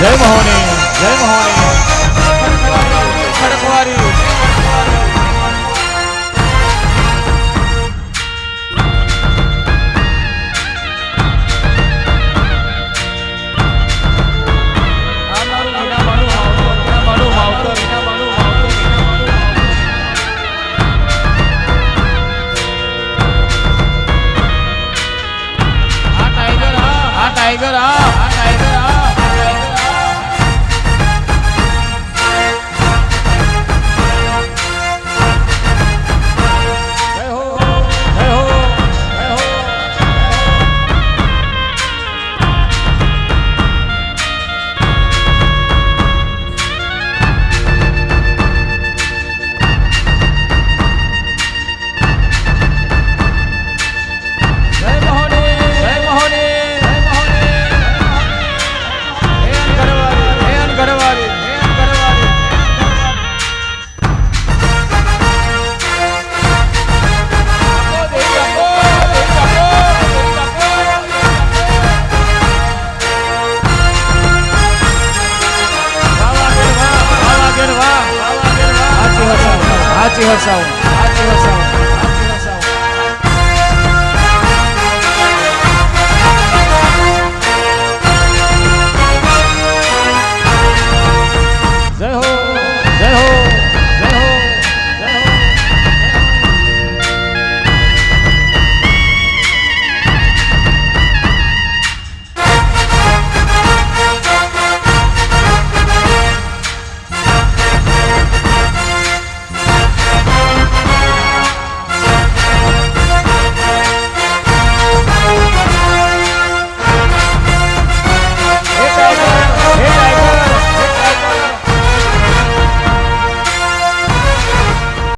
જય મહોની જય મહોની ટાઈગર આ Happy Hosawa. Happy Hosawa.